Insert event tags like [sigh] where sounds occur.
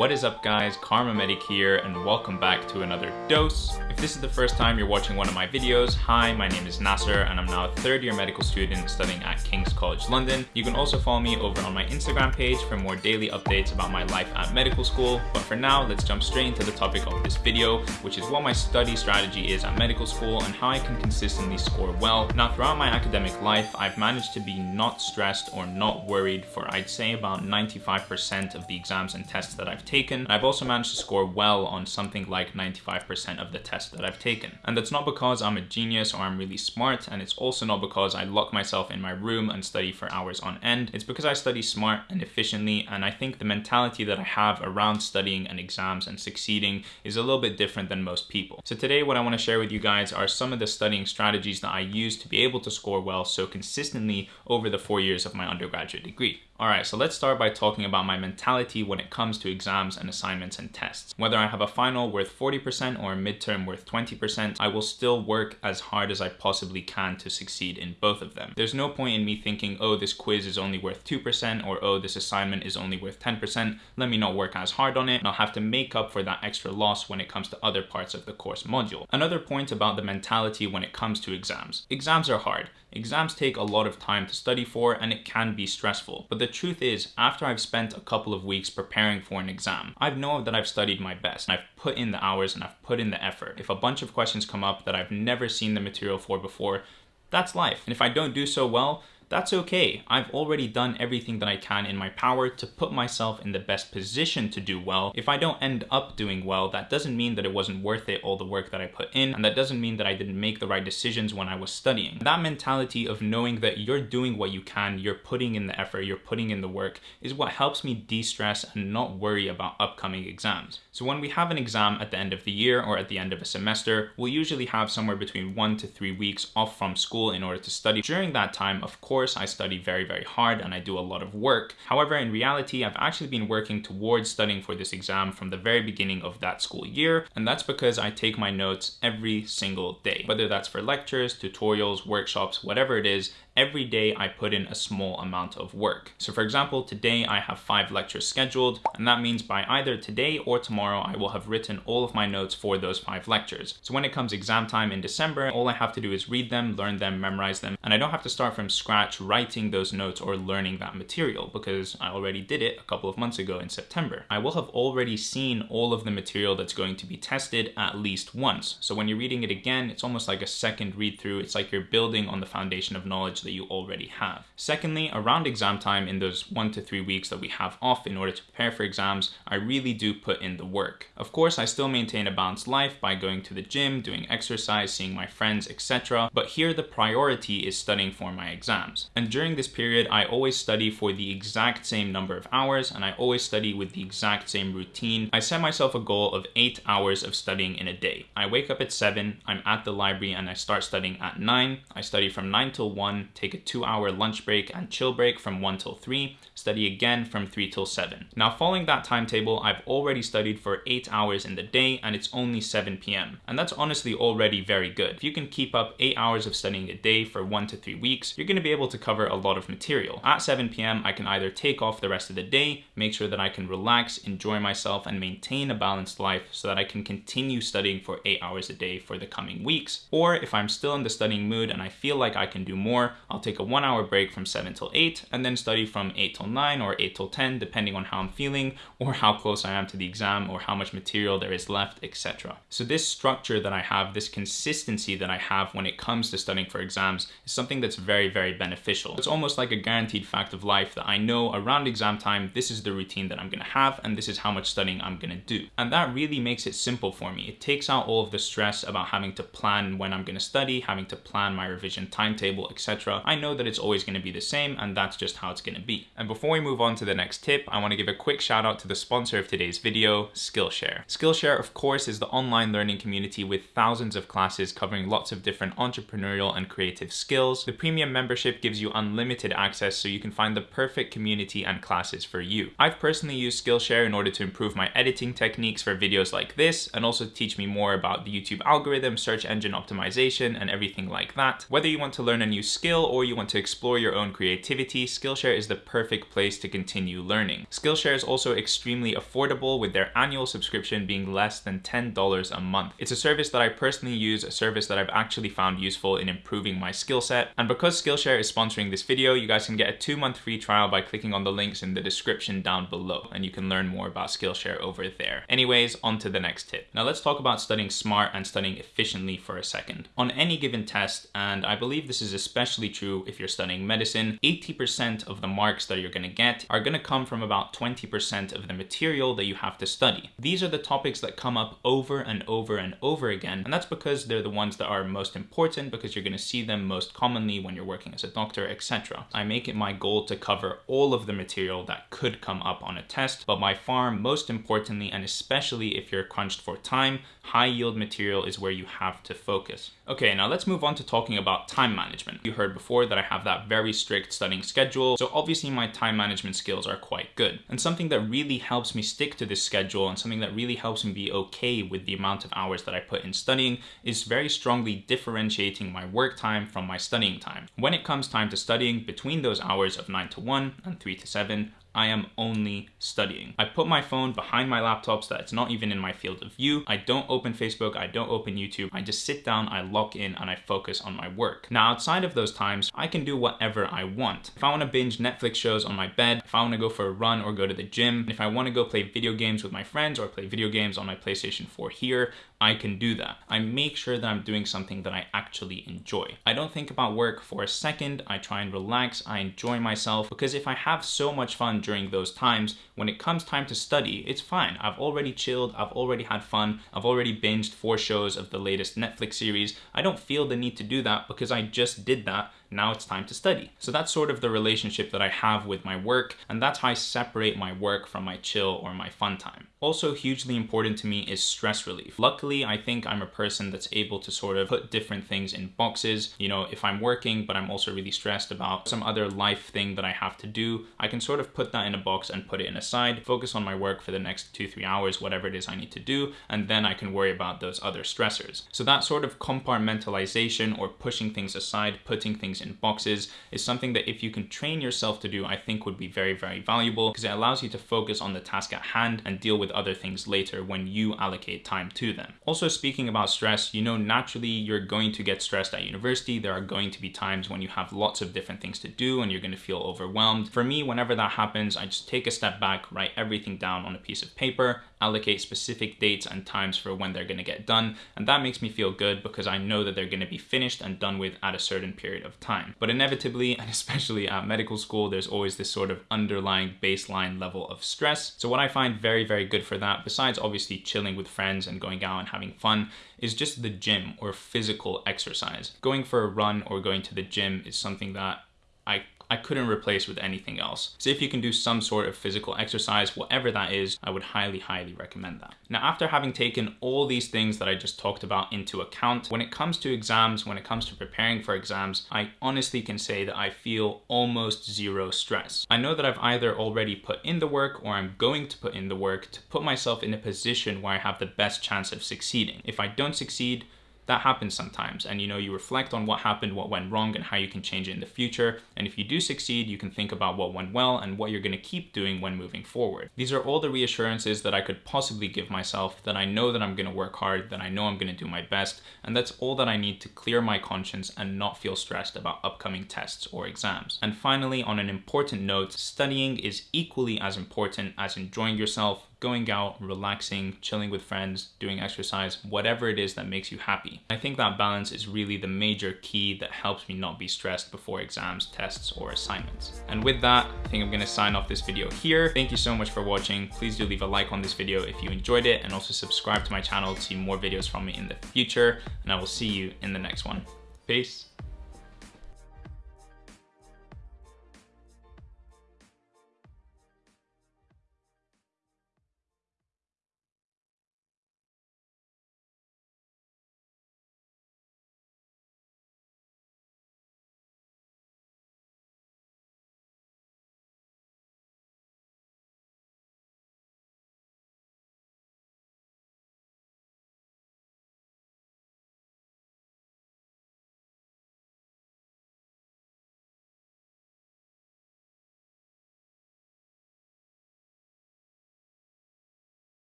What is up guys, Kharma Medic here and welcome back to another dose. If this is the first time you're watching one of my videos, hi, my name is Nasser and I'm now a third year medical student studying at King's College London. You can also follow me over on my Instagram page for more daily updates about my life at medical school. But for now, let's jump straight into the topic of this video, which is what my study strategy is at medical school and how I can consistently score well. Now throughout my academic life, I've managed to be not stressed or not worried for I'd say about 95% of the exams and tests that I've taken. I've also managed to score well on something like 95% of the tests that I've taken. And that's not because I'm a genius or I'm really smart, and it's also not because I lock myself in my room and study for hours on end. It's because I study smart and efficiently, and I think the mentality that I have around studying and exams and succeeding is a little bit different than most people. So today what I want to share with you guys are some of the studying strategies that I use to be able to score well so consistently over the four years of my undergraduate degree. Alright, so let's start by talking about my mentality when it comes to exams and assignments and tests. Whether I have a final worth 40% or a midterm worth 20%, I will still work as hard as I possibly can to succeed in both of them. There's no point in me thinking, oh, this quiz is only worth 2% or oh, this assignment is only worth 10%. Let me not work as hard on it and I'll have to make up for that extra loss when it comes to other parts of the course module. Another point about the mentality when it comes to exams. Exams are hard. Exams take a lot of time to study for and it can be stressful. But the truth is, after I've spent a couple of weeks preparing for an exam, I know that I've studied my best. I've put in the hours and I've put in the effort. If a bunch of questions come up that I've never seen the material for before, that's life. And if I don't do so well, that's okay. I've already done everything that I can in my power to put myself in the best position to do well. If I don't end up doing well, that doesn't mean that it wasn't worth it, all the work that I put in, and that doesn't mean that I didn't make the right decisions when I was studying. That mentality of knowing that you're doing what you can, you're putting in the effort, you're putting in the work, is what helps me de-stress and not worry about upcoming exams. So when we have an exam at the end of the year or at the end of a semester, we'll usually have somewhere between one to three weeks off from school in order to study. During that time, of course, course, I study very, very hard and I do a lot of work. However, in reality, I've actually been working towards studying for this exam from the very beginning of that school year. And that's because I take my notes every single day, whether that's for lectures, tutorials, workshops, whatever it is, every day I put in a small amount of work. So for example, today I have five lectures scheduled, and that means by either today or tomorrow, I will have written all of my notes for those five lectures. So when it comes exam time in December, all I have to do is read them, learn them, memorize them, and I don't have to start from scratch writing those notes or learning that material because I already did it a couple of months ago in September. I will have already seen all of the material that's going to be tested at least once. So when you're reading it again, it's almost like a second read through. It's like you're building on the foundation of knowledge that you already have. Secondly, around exam time in those one to three weeks that we have off in order to prepare for exams, I really do put in the work. Of course, I still maintain a balanced life by going to the gym, doing exercise, seeing my friends, etc. But here the priority is studying for my exams. And during this period, I always study for the exact same number of hours and I always study with the exact same routine. I set myself a goal of eight hours of studying in a day. I wake up at seven, I'm at the library and I start studying at nine. I study from nine till one, take a two hour lunch break and chill break from 1 till 3, study again from 3 till 7. Now following that timetable, I've already studied for 8 hours in the day and it's only 7 p.m. And that's honestly already very good. If you can keep up 8 hours of studying a day for 1 to 3 weeks, you're going to be able to cover a lot of material. At 7 p.m., I can either take off the rest of the day, make sure that I can relax, enjoy myself, and maintain a balanced life so that I can continue studying for 8 hours a day for the coming weeks. Or if I'm still in the studying mood and I feel like I can do more, I'll take a one hour break from 7 till 8 and then study from 8 till 9 or 8 till 10 depending on how I'm feeling or how close I am to the exam or how much material there is left etc. So this structure that I have, this consistency that I have when it comes to studying for exams is something that's very very beneficial. It's almost like a guaranteed fact of life that I know around exam time this is the routine that I'm going to have and this is how much studying I'm going to do. And that really makes it simple for me. It takes out all of the stress about having to plan when I'm going to study, having to plan my revision timetable etc I know that it's always going to be the same and that's just how it's going to be. And before we move on to the next tip, I want to give a quick shout out to the sponsor of today's video, Skillshare. Skillshare, of course, is the online learning community with thousands of classes covering lots of different entrepreneurial and creative skills. The premium membership gives you unlimited access so you can find the perfect community and classes for you. I've personally used Skillshare in order to improve my editing techniques for videos like this and also teach me more about the YouTube algorithm, search engine optimization, and everything like that. Whether you want to learn a new skill or you want to explore your own creativity, Skillshare is the perfect place to continue learning. Skillshare is also extremely affordable with their annual subscription being less than $10 a month. It's a service that I personally use, a service that I've actually found useful in improving my skill set. And because Skillshare is sponsoring this video, you guys can get a two month free trial by clicking on the links in the description down below and you can learn more about Skillshare over there. Anyways, on to the next tip. Now let's talk about studying smart and studying efficiently for a second. On any given test, and I believe this is especially true if you're studying medicine, 80% of the marks that you're gonna get are gonna come from about 20% of the material that you have to study. These are the topics that come up over and over and over again, and that's because they're the ones that are most important because you're gonna see them most commonly when you're working as a doctor, etc. I make it my goal to cover all of the material that could come up on a test, but by far most importantly, and especially if you're crunched for time, high yield material is where you have to focus. Okay, now let's move on to talking about time management. You heard before that I have that very strict studying schedule, so obviously my time management skills are quite good. And something that really helps me stick to this schedule and something that really helps me be okay with the amount of hours that I put in studying is very strongly differentiating my work time from my studying time. When it comes time to studying, between those hours of 9 to 1 and 3 to 7, I am only studying. I put my phone behind my laptop so that it's not even in my field of view. I don't open Facebook, I don't open YouTube. I just sit down, I lock in, and I focus on my work. Now, outside of those times, I can do whatever I want. If I want to binge Netflix shows on my bed, if I want to go for a run or go to the gym, if I want to go play video games with my friends or play video games on my PlayStation 4 here, I can do that. I make sure that I'm doing something that I actually enjoy. I don't think about work for a second. I try and relax. I enjoy myself because if I have so much fun during those times, when it comes time to study, it's fine. I've already chilled. I've already had fun. I've already binged four shows of the latest Netflix series. I don't feel the need to do that because I just did that now it's time to study. So that's sort of the relationship that I have with my work, and that's how I separate my work from my chill or my fun time. Also hugely important to me is stress relief. Luckily, I think I'm a person that's able to sort of put different things in boxes. You know, if I'm working, but I'm also really stressed about some other life thing that I have to do, I can sort of put that in a box and put it in a side, focus on my work for the next two, three hours, whatever it is I need to do, and then I can worry about those other stressors. So that sort of compartmentalization or pushing things aside, putting things in boxes is something that if you can train yourself to do, I think would be very, very valuable because it allows you to focus on the task at hand and deal with other things later when you allocate time to them. Also speaking about stress, you know, naturally you're going to get stressed at university. There are going to be times when you have lots of different things to do and you're going to feel overwhelmed. For me, whenever that happens, I just take a step back, write everything down on a piece of paper, allocate specific dates and times for when they're going to get done. And that makes me feel good because I know that they're going to be finished and done with at a certain period of time. But inevitably, [laughs] and especially at medical school, there's always this sort of underlying baseline level of stress. So what I find very, very good for that, besides obviously chilling with friends and going out and having fun, is just the gym or physical exercise. Going for a run or going to the gym is something that I I couldn't replace with anything else. So if you can do some sort of physical exercise, whatever that is, I would highly, highly recommend that. Now, after having taken all these things that I just talked about into account, when it comes to exams, when it comes to preparing for exams, I honestly can say that I feel almost zero stress. I know that I've either already put in the work or I'm going to put in the work to put myself in a position where I have the best chance of succeeding. If I don't succeed, that happens sometimes. And you know you reflect on what happened what went wrong and how you can change it in the future. And if you do succeed you can think about what went well and what you're going to keep doing when moving forward. These are all the reassurances that i could possibly give myself that i know that i'm going to work hard that i know i'm going to do my best and that's all that i need to clear my conscience and not feel stressed about upcoming tests or exams. And finally on an important note studying is equally as important as enjoying yourself going out, relaxing, chilling with friends, doing exercise, whatever it is that makes you happy. I think that balance is really the major key that helps me not be stressed before exams, tests, or assignments. And with that, I think I'm gonna sign off this video here. Thank you so much for watching. Please do leave a like on this video if you enjoyed it and also subscribe to my channel to see more videos from me in the future. And I will see you in the next one. Peace.